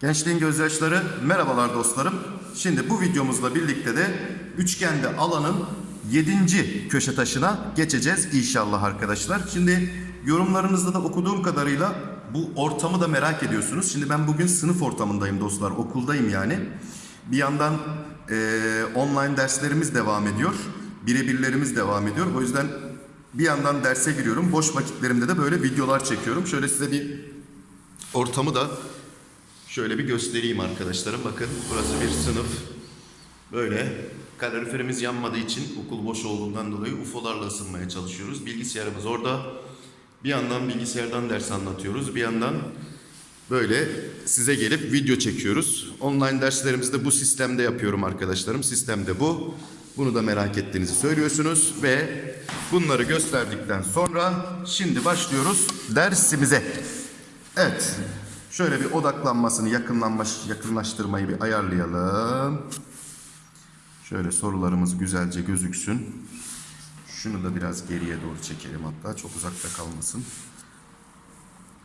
Gençliğin gözyaşları merhabalar dostlarım. Şimdi bu videomuzla birlikte de üçgende alanın 7. köşe taşına geçeceğiz inşallah arkadaşlar. Şimdi yorumlarınızda da okuduğum kadarıyla bu ortamı da merak ediyorsunuz. Şimdi ben bugün sınıf ortamındayım dostlar, okuldayım yani. Bir yandan eee, online derslerimiz devam ediyor. Birebirlerimiz devam ediyor. O yüzden bir yandan derse giriyorum. Boş vakitlerimde de böyle videolar çekiyorum. Şöyle size bir ortamı da Şöyle bir göstereyim arkadaşlarım. Bakın burası bir sınıf. Böyle kaloriferimiz yanmadığı için okul boş olduğundan dolayı UFO'larla ısınmaya çalışıyoruz. Bilgisayarımız orada. Bir yandan bilgisayardan ders anlatıyoruz. Bir yandan böyle size gelip video çekiyoruz. Online derslerimizi de bu sistemde yapıyorum arkadaşlarım. Sistemde bu. Bunu da merak ettiğinizi söylüyorsunuz ve bunları gösterdikten sonra şimdi başlıyoruz dersimize. Evet. Şöyle bir odaklanmasını, yakınlaştırmayı bir ayarlayalım. Şöyle sorularımız güzelce gözüksün. Şunu da biraz geriye doğru çekelim hatta çok uzakta kalmasın.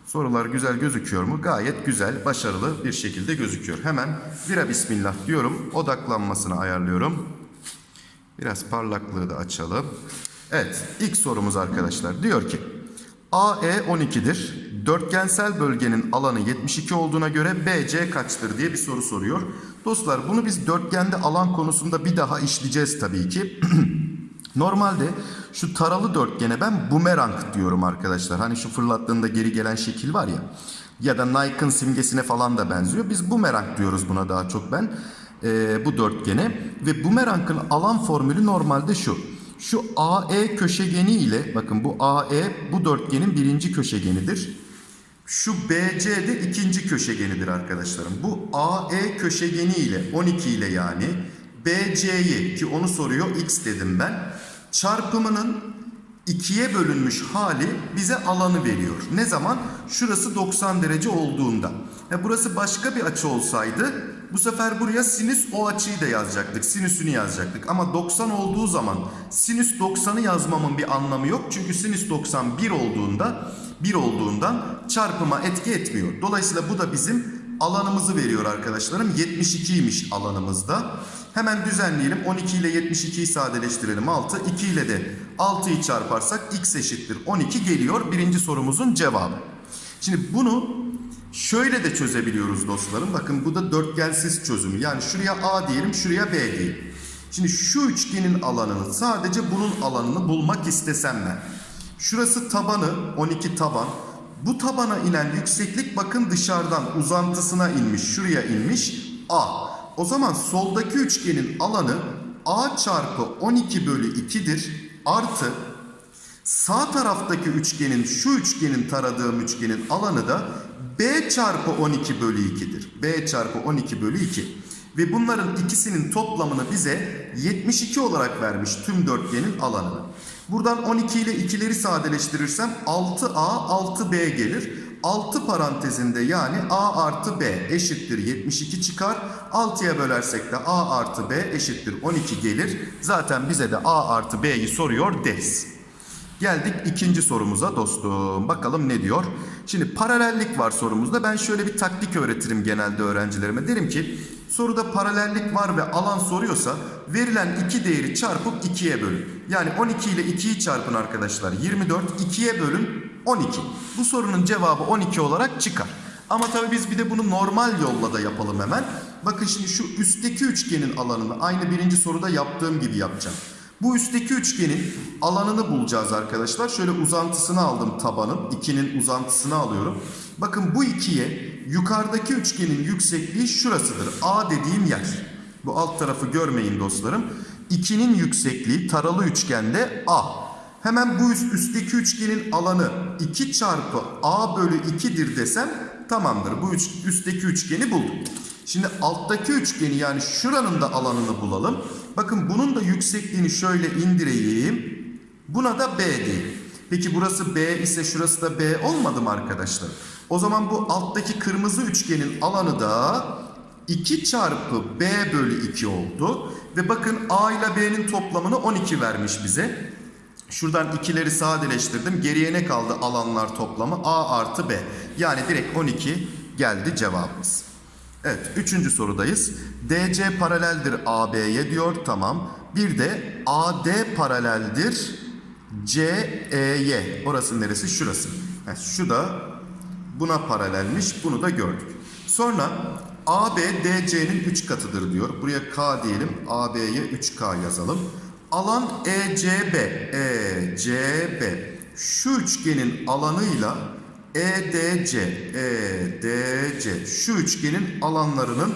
Sorular güzel gözüküyor mu? Gayet güzel, başarılı bir şekilde gözüküyor. Hemen vira bismillah diyorum. Odaklanmasını ayarlıyorum. Biraz parlaklığı da açalım. Evet, ilk sorumuz arkadaşlar. Diyor ki, AE 12'dir. Dörtgensel bölgenin alanı 72 olduğuna göre BC kaçtır diye bir soru soruyor. Dostlar bunu biz dörtgende alan konusunda bir daha işleyeceğiz tabii ki. Normalde şu taralı dörtgene ben bumerang diyorum arkadaşlar. Hani şu fırlattığında geri gelen şekil var ya. Ya da Nike'ın simgesine falan da benziyor. Biz bumerang diyoruz buna daha çok ben. Ee, bu dörtgene. Ve bumerangın alan formülü normalde şu. Şu AE köşegeni ile bakın bu AE bu dörtgenin birinci köşegenidir. Şu BC de ikinci köşegenidir arkadaşlarım. Bu AE köşegeni ile 12 ile yani BC'yi ki onu soruyor x dedim ben. Çarpımının ikiye bölünmüş hali bize alanı veriyor. Ne zaman? Şurası 90 derece olduğunda. Ya burası başka bir açı olsaydı bu sefer buraya sinüs o açıyı da yazacaktık. Sinüsünü yazacaktık. Ama 90 olduğu zaman sinüs 90'ı yazmamın bir anlamı yok. Çünkü sinüs 90 1 olduğunda 1 olduğundan çarpıma etki etmiyor. Dolayısıyla bu da bizim alanımızı veriyor arkadaşlarım. 72'ymiş alanımızda. Hemen düzenleyelim. 12 ile 72'yi sadeleştirelim 6. 2 ile de 6'yı çarparsak x eşittir 12 geliyor. Birinci sorumuzun cevabı. Şimdi bunu şöyle de çözebiliyoruz dostlarım. Bakın bu da dörtgensiz çözümü. Yani şuraya A diyelim, şuraya B diyelim. Şimdi şu üçgenin alanını sadece bunun alanını bulmak istesem ben. Şurası tabanı 12 taban. Bu tabana inen yükseklik bakın dışarıdan uzantısına inmiş. Şuraya inmiş A. O zaman soldaki üçgenin alanı A çarpı 12 bölü 2'dir. Artı sağ taraftaki üçgenin şu üçgenin taradığım üçgenin alanı da B çarpı 12 bölü 2'dir. B çarpı 12 bölü 2. Ve bunların ikisinin toplamını bize 72 olarak vermiş tüm dörtgenin alanını. Buradan 12 ile 2'leri sadeleştirirsem 6A 6B gelir. 6 parantezinde yani A artı B eşittir 72 çıkar. 6'ya bölersek de A artı B eşittir 12 gelir. Zaten bize de A artı B'yi soruyor deriz. Geldik ikinci sorumuza dostum. Bakalım ne diyor? Şimdi paralellik var sorumuzda. Ben şöyle bir taktik öğretirim genelde öğrencilerime. Derim ki soruda paralellik var ve alan soruyorsa verilen iki değeri çarpıp 2'ye bölün. Yani 12 ile 2'yi çarpın arkadaşlar. 24 2'ye bölün 12. Bu sorunun cevabı 12 olarak çıkar. Ama tabii biz bir de bunu normal yolla da yapalım hemen. Bakın şimdi şu üstteki üçgenin alanını aynı birinci soruda yaptığım gibi yapacağım. Bu üstteki üçgenin alanını bulacağız arkadaşlar. Şöyle uzantısını aldım tabanın. 2'nin uzantısını alıyorum. Bakın bu ikiye yukarıdaki üçgenin yüksekliği şurasıdır. A dediğim yer. Bu alt tarafı görmeyin dostlarım. 2'nin yüksekliği taralı üçgende A. Hemen bu üst, üstteki üçgenin alanı 2 çarpı A bölü 2'dir desem tamamdır. Bu üç, üstteki üçgeni buldum. Şimdi alttaki üçgeni yani şuranın da alanını bulalım. Bakın bunun da yüksekliğini şöyle indireyim. Buna da B diyelim. Peki burası B ise şurası da B olmadı mı arkadaşlar? O zaman bu alttaki kırmızı üçgenin alanı da 2 çarpı B bölü 2 oldu. Ve bakın A ile B'nin toplamını 12 vermiş bize. Şuradan ikileri sadeleştirdim. Geriye ne kaldı alanlar toplamı? A artı B. Yani direkt 12 geldi cevabımız. Evet, üçüncü sorudayız. DC paraleldir AB'ye diyor. Tamam. Bir de AD paraleldir CE'ye. Orası neresi? Şurası. Ha, şu da buna paralelmiş. Bunu da gördük. Sonra AB DC'nin 3 katıdır diyor. Buraya K diyelim. AB'ye 3K yazalım. Alan ECB. ECB. Şu üçgenin alanıyla EDC. EDC. Şu üçgenin alanlarının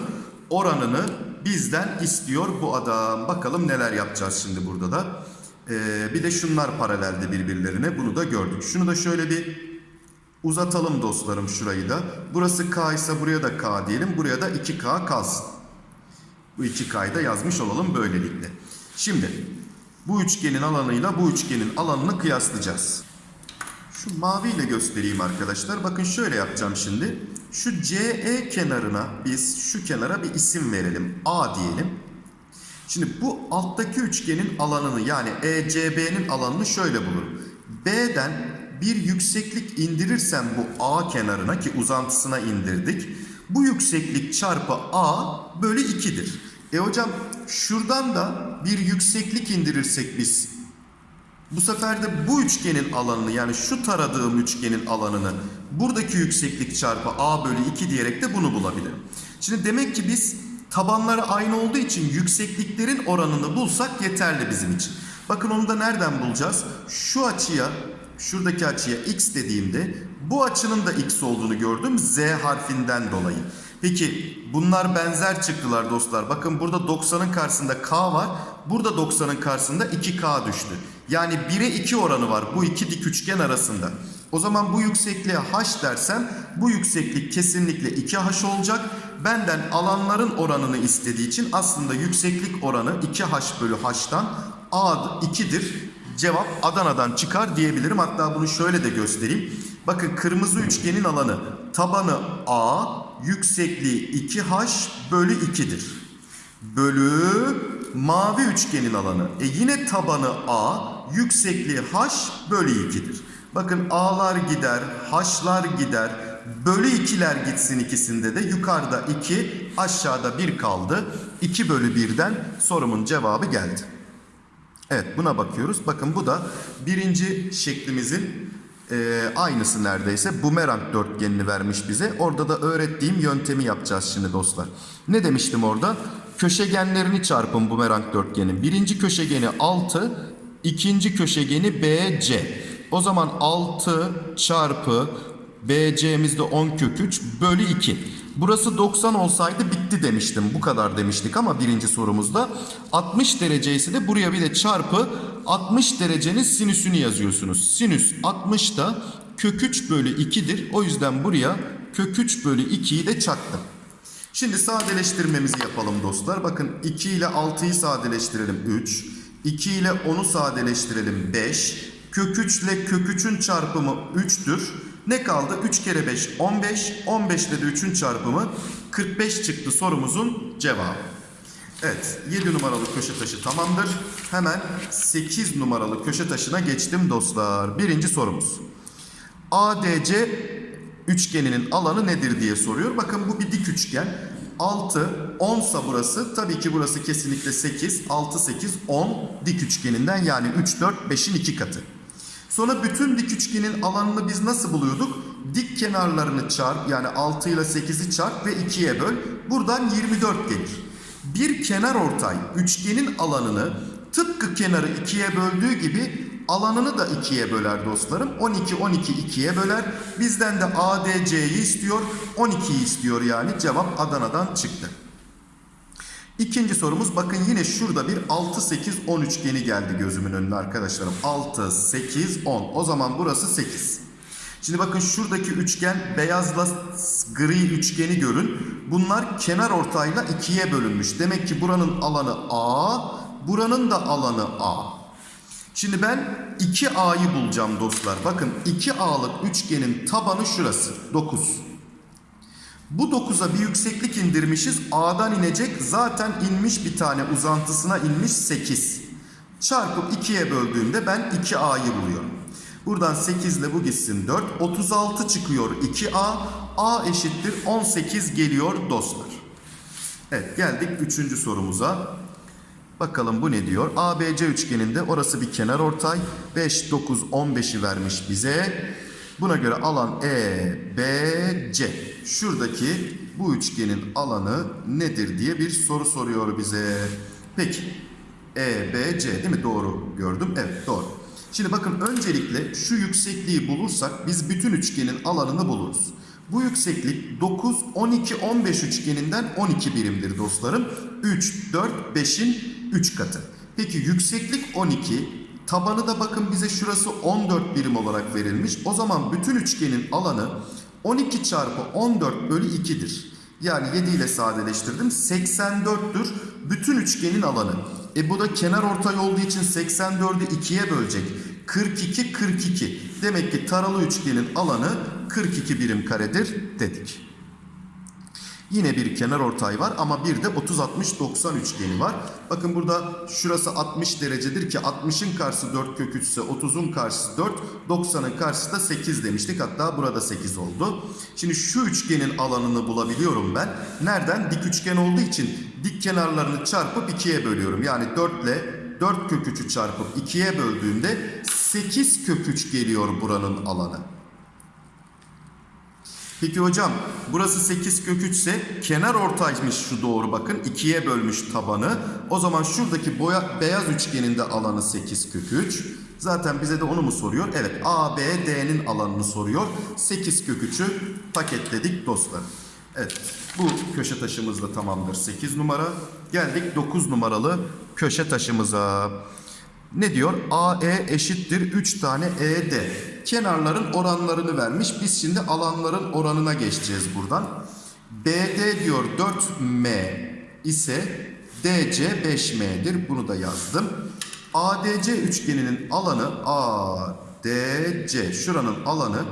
oranını bizden istiyor bu adam. Bakalım neler yapacağız şimdi burada da. Ee, bir de şunlar paralelde birbirlerine. Bunu da gördük. Şunu da şöyle bir uzatalım dostlarım şurayı da. Burası K ise buraya da K diyelim. Buraya da 2K kalsın. Bu 2K'yı da yazmış olalım böylelikle. Şimdi bu üçgenin alanıyla bu üçgenin alanını kıyaslayacağız. Şu maviyle göstereyim arkadaşlar. Bakın şöyle yapacağım şimdi. Şu CE kenarına biz şu kenara bir isim verelim. A diyelim. Şimdi bu alttaki üçgenin alanını yani ECB'nin alanını şöyle bulurum. B'den bir yükseklik indirirsem bu A kenarına ki uzantısına indirdik. Bu yükseklik çarpı A bölü 2'dir. E hocam şuradan da bir yükseklik indirirsek biz bu sefer de bu üçgenin alanını yani şu taradığım üçgenin alanını buradaki yükseklik çarpı a bölü 2 diyerek de bunu bulabilirim. Şimdi demek ki biz tabanları aynı olduğu için yüksekliklerin oranını bulsak yeterli bizim için. Bakın onu da nereden bulacağız? Şu açıya, şuradaki açıya x dediğimde bu açının da x olduğunu gördüm z harfinden dolayı. Peki bunlar benzer çıktılar dostlar. Bakın burada 90'ın karşısında k var. Burada 90'ın karşısında 2k düştü. Yani 1'e 2 oranı var bu iki dik üçgen arasında. O zaman bu yüksekliğe h dersem bu yükseklik kesinlikle 2h olacak. Benden alanların oranını istediği için aslında yükseklik oranı 2h bölü h'tan a 2'dir. Cevap Adana'dan çıkar diyebilirim. Hatta bunu şöyle de göstereyim. Bakın kırmızı üçgenin alanı tabanı a, yüksekliği 2h bölü 2'dir. Bölü mavi üçgenin alanı. E yine tabanı a, yüksekliği h bölü 2'dir. Bakın a'lar gider, h'lar gider. Bölü 2'ler gitsin ikisinde de. Yukarıda 2, aşağıda 1 kaldı. 2 bölü 1'den sorumun cevabı geldi. Evet buna bakıyoruz. Bakın bu da birinci şeklimizin e, aynısı neredeyse. Bumerang dörtgenini vermiş bize. Orada da öğrettiğim yöntemi yapacağız şimdi dostlar. Ne demiştim orada? Köşegenlerini çarpın bumerang dörtgenin. Birinci köşegeni 6, ikinci köşegeni BC. O zaman 6 çarpı BC'miz de 10 kök 3 bölü 2. Burası 90 olsaydı bitti demiştim. Bu kadar demiştik ama birinci sorumuzda. 60 derece ise de buraya bir de çarpı 60 derecenin sinüsünü yazıyorsunuz. Sinüs 60 da kök 3 bölü 2'dir. O yüzden buraya kök 3 bölü 2'yi de çaktım. Şimdi sadeleştirmemizi yapalım dostlar. Bakın 2 ile 6'yı sadeleştirelim 3. 2 ile 10'u sadeleştirelim 5. Kök 3 ile kök 3'ün çarpımı 3'tür. Ne kaldı? 3 kere 5 15. 15 ile de 3'ün çarpımı 45 çıktı sorumuzun cevabı. Evet 7 numaralı köşe taşı tamamdır. Hemen 8 numaralı köşe taşına geçtim dostlar. Birinci sorumuz. ADC üçgeninin alanı nedir diye soruyor. Bakın bu bir dik üçgen. 6, 10 sa burası. Tabii ki burası kesinlikle 8. 6, 8, 10 dik üçgeninden yani 3, 4, 5'in 2 katı. Sonra bütün dik üçgenin alanını biz nasıl buluyorduk? Dik kenarlarını çarp yani 6 ile 8'i çarp ve 2'ye böl. Buradan 24 gelir. Bir kenar ortay üçgenin alanını tıpkı kenarı 2'ye böldüğü gibi alanını da 2'ye böler dostlarım. 12 12 2'ye böler. Bizden de ADC'yi istiyor. 12'yi istiyor yani. Cevap Adana'dan çıktı. İkinci sorumuz bakın yine şurada bir 6 8 10 üçgeni geldi gözümün önüne arkadaşlarım. 6 8 10. O zaman burası 8. Şimdi bakın şuradaki üçgen beyazla gri üçgeni görün. Bunlar kenar ortayla ikiye bölünmüş. Demek ki buranın alanı A, buranın da alanı A. Şimdi ben 2A'yı bulacağım dostlar. Bakın 2A'lık üçgenin tabanı şurası. 9. Bu 9'a bir yükseklik indirmişiz. A'dan inecek. Zaten inmiş bir tane uzantısına inmiş 8. Çarpıp 2'ye böldüğümde ben 2A'yı buluyorum. Buradan 8 ile bu gitsin 4. 36 çıkıyor 2A. A eşittir 18 geliyor dostlar. Evet geldik 3. sorumuza. Bakalım bu ne diyor? ABC üçgeninde orası bir kenar ortay. 5, 9, 15'i vermiş bize. Buna göre alan EBC. Şuradaki bu üçgenin alanı nedir diye bir soru soruyor bize. Peki. EBC değil mi? Doğru gördüm. Evet doğru. Şimdi bakın öncelikle şu yüksekliği bulursak biz bütün üçgenin alanını buluruz. Bu yükseklik 9, 12, 15 üçgeninden 12 birimdir dostlarım. 3, 4, 5'in 3 katı. Peki yükseklik 12, tabanı da bakın bize şurası 14 birim olarak verilmiş. O zaman bütün üçgenin alanı 12 çarpı 14 bölü 2'dir. Yani 7 ile sadeleştirdim. 84'tür bütün üçgenin alanı. E bu da kenar ortay olduğu için 84'ü 2'ye bölecek. 42 42. Demek ki taralı üçgenin alanı 42 birim karedir dedik. Yine bir kenar ortay var ama bir de 30 60 90 üçgeni var. Bakın burada şurası 60 derecedir ki 60'ın karşısı 4 kök 3 ise 30'un karşısı 4, 90'ın karşısı da 8 demiştik. Hatta burada 8 oldu. Şimdi şu üçgenin alanını bulabiliyorum ben. Nereden? Dik üçgen olduğu için dik kenarlarını çarpıp 2'ye bölüyorum. Yani 4 ile 4 kök 3'ü çarpıp 2'ye böldüğümde 8 kök 3 geliyor buranın alanı. Peki hocam burası 8 kök 3 ise kenar ortaymış şu doğru bakın. 2'ye bölmüş tabanı. O zaman şuradaki boya, beyaz üçgenin de alanı 8 kök 3. Zaten bize de onu mu soruyor? Evet A, B, D'nin alanını soruyor. 8 kök 3'ü paketledik dostlar. Evet bu köşe taşımız da tamamdır 8 numara. Geldik 9 numaralı köşe taşımıza. Ne diyor? AE eşittir 3 tane ED. Kenarların oranlarını vermiş. Biz şimdi alanların oranına geçeceğiz buradan. BD diyor 4M ise DC 5M'dir. Bunu da yazdım. ADC üçgeninin alanı ADC şuranın alanı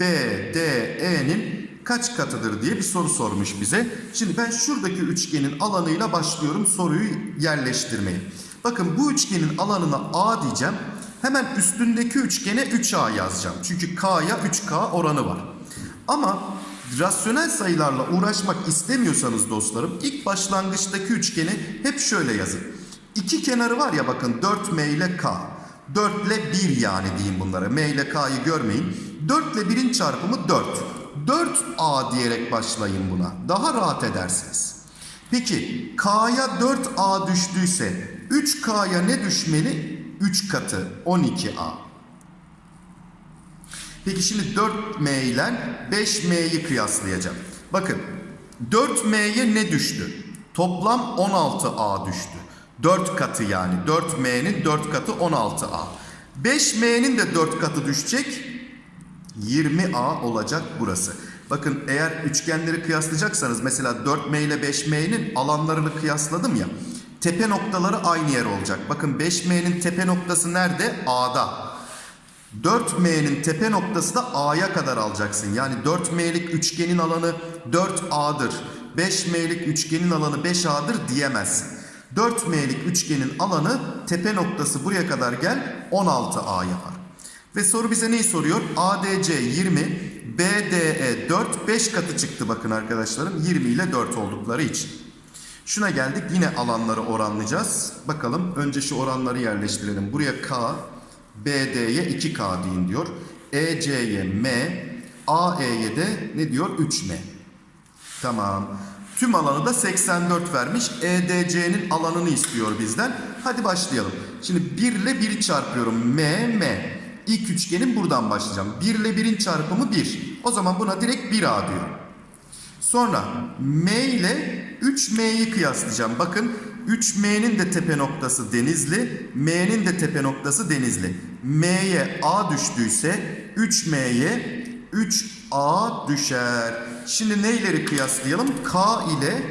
BDE'nin kaç katıdır diye bir soru sormuş bize. Şimdi ben şuradaki üçgenin alanıyla başlıyorum soruyu yerleştirmeye. Bakın bu üçgenin alanına A diyeceğim. Hemen üstündeki üçgene 3A yazacağım. Çünkü K'ya 3K oranı var. Ama rasyonel sayılarla uğraşmak istemiyorsanız dostlarım ilk başlangıçtaki üçgeni hep şöyle yazın. İki kenarı var ya bakın 4M ile K. 4 ile 1 yani diyeyim bunlara. M ile K'yı görmeyin. 4 ile 1'in çarpımı 4. 4A diyerek başlayın buna. Daha rahat edersiniz. Peki K'ya 4A düştüyse 3K'ya ne düşmeli? 3 katı 12A. Peki şimdi 4M ile 5M'yi kıyaslayacağım. Bakın 4M'ye ne düştü? Toplam 16A düştü. 4 katı yani. 4M'nin 4 katı 16A. 5M'nin de 4 katı düşecek. 20A olacak burası. Bakın eğer üçgenleri kıyaslayacaksanız mesela 4M ile 5M'nin alanlarını kıyasladım ya. Tepe noktaları aynı yer olacak. Bakın 5M'nin tepe noktası nerede? A'da. 4M'nin tepe noktası da A'ya kadar alacaksın. Yani 4M'lik üçgenin alanı 4A'dır. 5M'lik üçgenin alanı 5A'dır diyemezsin. 4M'lik üçgenin alanı tepe noktası buraya kadar gel 16A yapar. Ve soru bize neyi soruyor? ADC 20, BDE 4, 5 katı çıktı bakın arkadaşlarım. 20 ile 4 oldukları için. Şuna geldik yine alanları oranlayacağız. Bakalım önce şu oranları yerleştirelim. Buraya K, BD'ye 2K deyin diyor. EC'ye M, AE'ye de ne diyor? 3M. Tamam. Tüm alanı da 84 vermiş. EDC'nin alanını istiyor bizden. Hadi başlayalım. Şimdi 1 ile 1'i çarpıyorum. M, M. İlk üçgenin buradan başlayacağım. 1 ile 1'in çarpımı 1. O zaman buna direkt 1A diyorum. Sonra M ile 3M'yi kıyaslayacağım. Bakın 3M'nin de tepe noktası Denizli, M'nin de tepe noktası Denizli. M'ye A düştüyse 3M'ye 3A düşer. Şimdi neyleri kıyaslayalım? K ile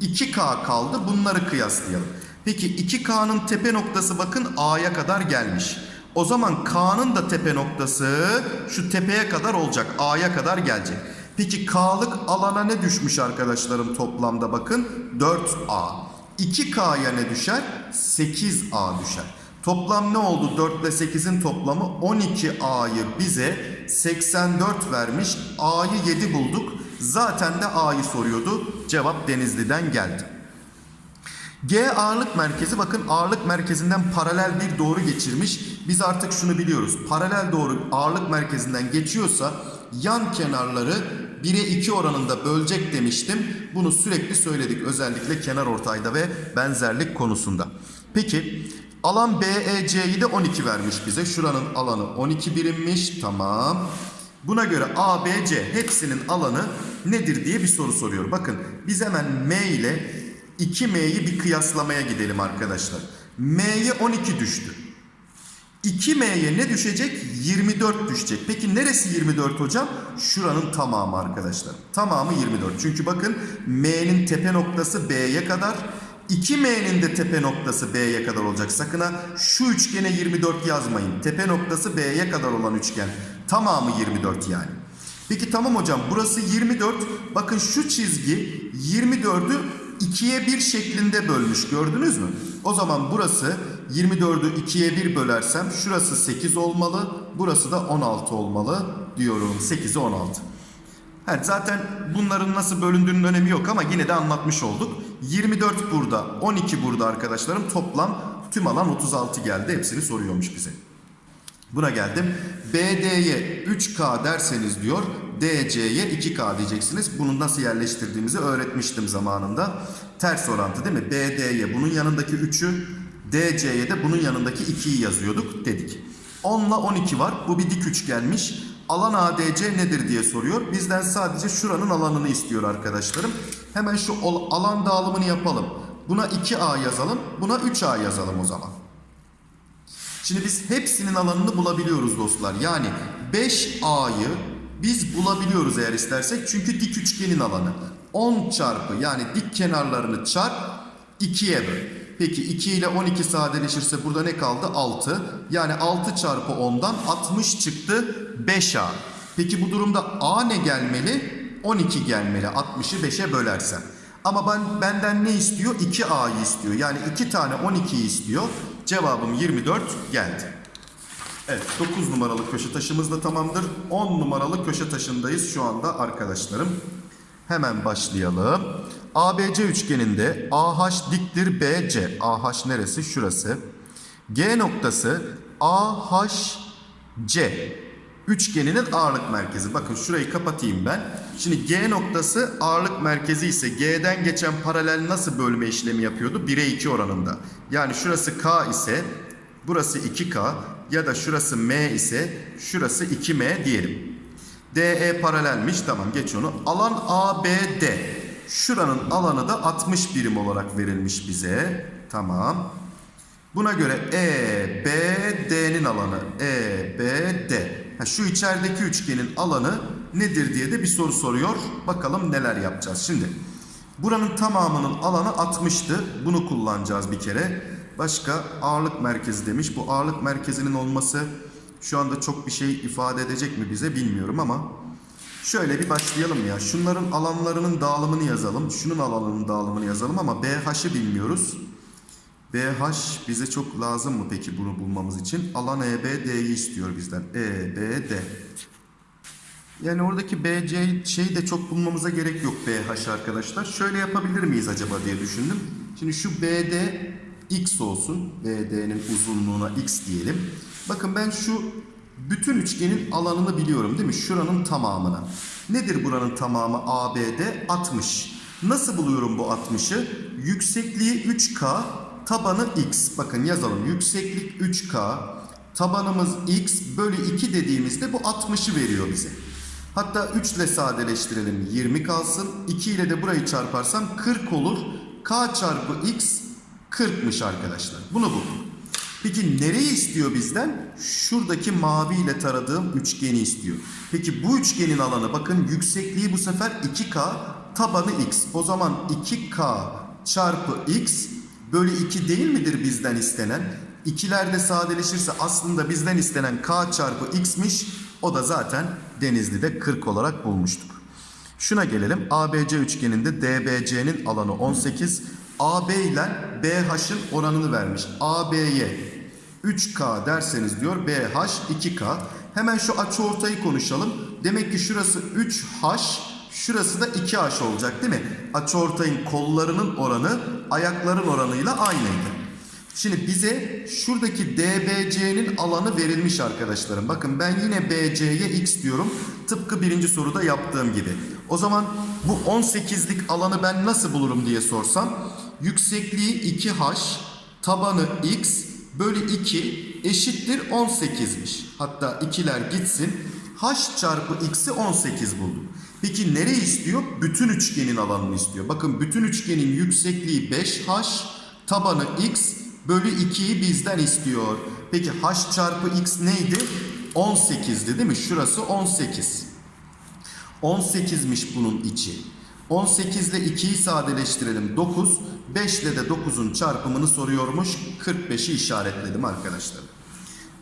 2K kaldı. Bunları kıyaslayalım. Peki 2K'nın tepe noktası bakın A'ya kadar gelmiş. O zaman K'nın da tepe noktası şu tepeye kadar olacak. A'ya kadar gelecek. Peki K'lık alana ne düşmüş arkadaşlarım toplamda bakın? 4A. 2K'ya ne düşer? 8A düşer. Toplam ne oldu? 4 ile 8'in toplamı 12A'yı bize 84 vermiş. A'yı 7 bulduk. Zaten de A'yı soruyordu. Cevap Denizli'den geldi. G ağırlık merkezi bakın ağırlık merkezinden paralel bir doğru geçirmiş. Biz artık şunu biliyoruz. Paralel doğru ağırlık merkezinden geçiyorsa yan kenarları 1'e 2 oranında bölecek demiştim. Bunu sürekli söyledik özellikle kenar ortayda ve benzerlik konusunda. Peki alan BEC'yi de 12 vermiş bize. Şuranın alanı 12 birimmiş. Tamam. Buna göre ABC hepsinin alanı nedir diye bir soru soruyor. Bakın biz hemen M ile 2M'yi bir kıyaslamaya gidelim arkadaşlar. M'ye 12 düştü. 2M'ye ne düşecek? 24 düşecek. Peki neresi 24 hocam? Şuranın tamamı arkadaşlar. Tamamı 24. Çünkü bakın M'nin tepe noktası B'ye kadar. 2M'nin de tepe noktası B'ye kadar olacak. Sakın ha şu üçgene 24 yazmayın. Tepe noktası B'ye kadar olan üçgen. Tamamı 24 yani. Peki tamam hocam burası 24. Bakın şu çizgi 24'ü 2'ye 1 şeklinde bölmüş gördünüz mü? O zaman burası 24'ü 2'ye 1 bölersem şurası 8 olmalı. Burası da 16 olmalı diyorum. 8'e 16. Evet, zaten bunların nasıl bölündüğünün önemi yok ama yine de anlatmış olduk. 24 burada, 12 burada arkadaşlarım. Toplam tüm alan 36 geldi. Hepsini soruyormuş bize. Buna geldim. BD'ye 3K derseniz diyor. DC'ye 2K diyeceksiniz. Bunu nasıl yerleştirdiğimizi öğretmiştim zamanında. Ters orantı değil mi? BD'ye bunun yanındaki 3'ü, DC'ye de bunun yanındaki 2'yi yazıyorduk dedik. 10 ile 12 var. Bu bir dik üçgenmiş. Alan ADC nedir diye soruyor. Bizden sadece şuranın alanını istiyor arkadaşlarım. Hemen şu alan dağılımını yapalım. Buna 2A yazalım. Buna 3A yazalım o zaman. Şimdi biz hepsinin alanını bulabiliyoruz dostlar. Yani 5A'yı biz bulabiliyoruz eğer istersek. Çünkü dik üçgenin alanı. 10 çarpı yani dik kenarlarını çarp 2'ye böl. Peki 2 ile 12 sadeleşirse burada ne kaldı? 6. Yani 6 çarpı 10'dan 60 çıktı 5A. Peki bu durumda A ne gelmeli? 12 gelmeli 60'ı 5'e bölersem. Ama ben benden ne istiyor? 2A'yı istiyor. Yani 2 tane 12'yi istiyor. Cevabım 24 geldi. Evet 9 numaralı köşe taşımız da tamamdır. 10 numaralı köşe taşındayız şu anda arkadaşlarım. Hemen başlayalım. ABC üçgeninde AH diktir BC. AH neresi? Şurası. G noktası AHC. Üçgeninin ağırlık merkezi. Bakın şurayı kapatayım ben. Şimdi G noktası ağırlık merkezi ise G'den geçen paralel nasıl bölme işlemi yapıyordu? 1'e 2 oranında. Yani şurası K ise burası 2K ya da şurası M ise şurası 2M diyelim. DE paralelmiş. Tamam geç onu. Alan ABD. Şuranın alanı da 60 birim olarak verilmiş bize. Tamam. Buna göre EBD'nin alanı EBD. Ha, şu içerideki üçgenin alanı nedir diye de bir soru soruyor. Bakalım neler yapacağız. Şimdi buranın tamamının alanı 60'tı. Bunu kullanacağız bir kere. Başka ağırlık merkezi demiş. Bu ağırlık merkezinin olması şu anda çok bir şey ifade edecek mi bize bilmiyorum ama şöyle bir başlayalım ya. Şunların alanlarının dağılımını yazalım. Şunun alanının dağılımını yazalım ama BH'ı bilmiyoruz. BH bize çok lazım mı peki bunu bulmamız için? Alan EBD'yi istiyor bizden. EBD. Yani oradaki BC şeyi de çok bulmamıza gerek yok BH arkadaşlar. Şöyle yapabilir miyiz acaba diye düşündüm. Şimdi şu BD X olsun. BD'nin uzunluğuna X diyelim. Bakın ben şu bütün üçgenin alanını biliyorum değil mi? Şuranın tamamını. Nedir buranın tamamı ABD? 60. Nasıl buluyorum bu 60'ı? Yüksekliği 3K, tabanı X. Bakın yazalım. Yükseklik 3K, tabanımız X bölü 2 dediğimizde bu 60'ı veriyor bize. Hatta 3 ile sadeleştirelim 20 kalsın. 2 ile de burayı çarparsam 40 olur. K çarpı X 40'mış arkadaşlar. Bunu bulduk. Peki nereyi istiyor bizden? Şuradaki mavi ile taradığım üçgeni istiyor. Peki bu üçgenin alanı bakın yüksekliği bu sefer 2K tabanı X. O zaman 2K çarpı X bölü 2 değil midir bizden istenen? İkilerde sadeleşirse aslında bizden istenen K çarpı X'miş. O da zaten Denizli'de 40 olarak bulmuştuk. Şuna gelelim. ABC üçgeninde DBC'nin alanı 18. AB ile BH'ın oranını vermiş. AB'ye 3K derseniz diyor BH 2K. Hemen şu açı ortayı konuşalım. Demek ki şurası 3H, şurası da 2H olacak değil mi? Açı ortayın kollarının oranı ayakların oranıyla aynıydı. Şimdi bize şuradaki DBC'nin alanı verilmiş arkadaşlarım. Bakın ben yine BC'ye x diyorum. Tıpkı birinci soruda yaptığım gibi. O zaman bu 18'lik alanı ben nasıl bulurum diye sorsam. Yüksekliği 2h, tabanı x bölü 2 eşittir 18'miş. Hatta ikiler gitsin. h çarpı x'i 18 buldum. Peki nereyi istiyor? Bütün üçgenin alanını istiyor. Bakın bütün üçgenin yüksekliği 5h, tabanı x bölü 2'yi bizden istiyor. Peki h çarpı x neydi? 18'di değil mi? Şurası 18. 18'miş bunun içi. 18 ile 2'yi sadeleştirelim 9. 5 ile de 9'un çarpımını soruyormuş. 45'i işaretledim arkadaşlar.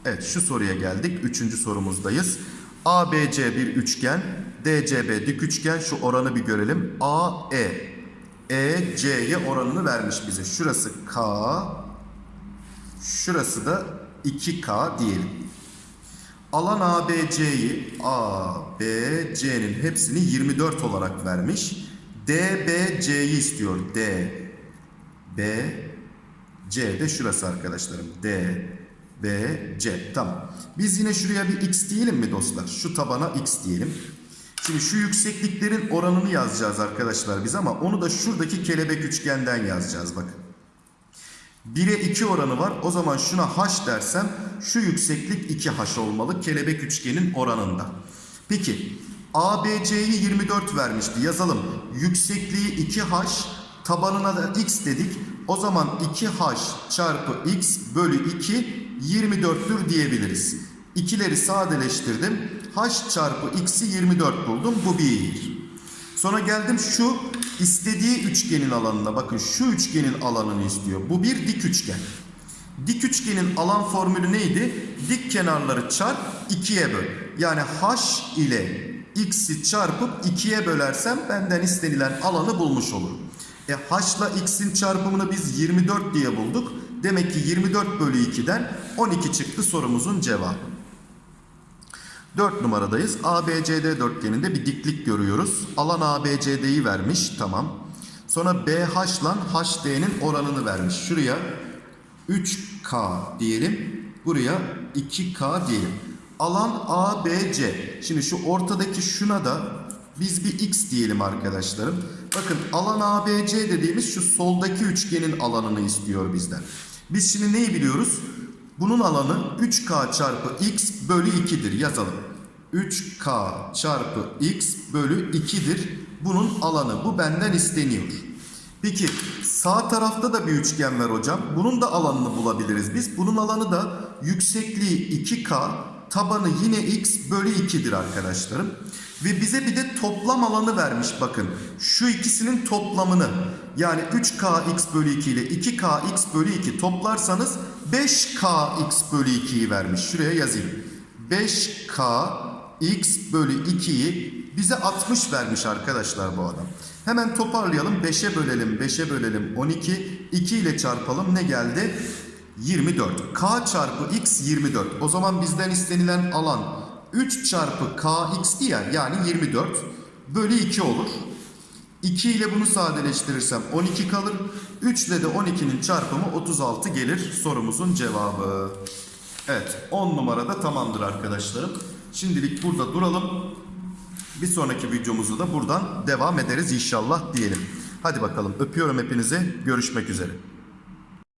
Evet şu soruya geldik. Üçüncü sorumuzdayız. ABC bir üçgen. DCB dik üçgen. Şu oranı bir görelim. AE. EC'ye oranını vermiş bize. Şurası K. Şurası da 2K diyelim. Alan ABC'yi ABC'nin hepsini 24 olarak vermiş. DBC'yi istiyor. D B C de şurası arkadaşlarım. D B C. Tamam. Biz yine şuraya bir x diyelim mi dostlar? Şu tabana x diyelim. Şimdi şu yüksekliklerin oranını yazacağız arkadaşlar biz ama onu da şuradaki kelebek üçgenden yazacağız bakın. 1'e 2 oranı var. O zaman şuna h dersem şu yükseklik 2h olmalı kelebek üçgenin oranında. Peki ABC'yi 24 vermişti. Yazalım. Yüksekliği 2h, tabanına da x dedik. O zaman 2h çarpı x bölü 2 24'tür diyebiliriz. İkileri sadeleştirdim. h çarpı x'i 24 buldum. Bu bir. Sonra geldim şu istediği üçgenin alanına. Bakın şu üçgenin alanını istiyor. Bu bir dik üçgen. Dik üçgenin alan formülü neydi? Dik kenarları çarp 2'ye böl. Yani h ile x'i çarpıp 2'ye bölersem benden istenilen alanı bulmuş olurum. E h ile x'in çarpımını biz 24 diye bulduk. Demek ki 24 bölü 2'den 12 çıktı sorumuzun cevabı. 4 numaradayız. ABCD dörtgeninde bir diklik görüyoruz. Alan ABCD'yi vermiş. Tamam. Sonra BH ile HD'nin oranını vermiş. Şuraya 3K diyelim. Buraya 2K diyelim. Alan ABC. Şimdi şu ortadaki şuna da biz bir X diyelim arkadaşlarım. Bakın alan ABC dediğimiz şu soldaki üçgenin alanını istiyor bizden. Biz şimdi neyi biliyoruz? Bunun alanı 3K çarpı X bölü 2'dir. Yazalım. 3K çarpı X bölü 2'dir. Bunun alanı. Bu benden isteniyor. Peki sağ tarafta da bir üçgen var hocam. Bunun da alanını bulabiliriz biz. Bunun alanı da yüksekliği 2K, tabanı yine X bölü 2'dir arkadaşlarım. Ve bize bir de toplam alanı vermiş bakın. Şu ikisinin toplamını yani 3kx bölü 2 ile 2kx bölü 2 toplarsanız 5kx bölü 2'yi vermiş. Şuraya yazayım. 5kx bölü 2'yi bize 60 vermiş arkadaşlar bu adam. Hemen toparlayalım. 5'e bölelim. 5'e bölelim. 12. 2 ile çarpalım. Ne geldi? 24. K çarpı x 24. O zaman bizden istenilen alan 3 çarpı kx diğer yani 24 bölü 2 olur. 2 ile bunu sadeleştirirsem 12 kalır. 3 ile de 12'nin çarpımı 36 gelir sorumuzun cevabı. Evet 10 numarada tamamdır arkadaşlarım. Şimdilik burada duralım. Bir sonraki videomuzu da buradan devam ederiz inşallah diyelim. Hadi bakalım öpüyorum hepinizi. Görüşmek üzere.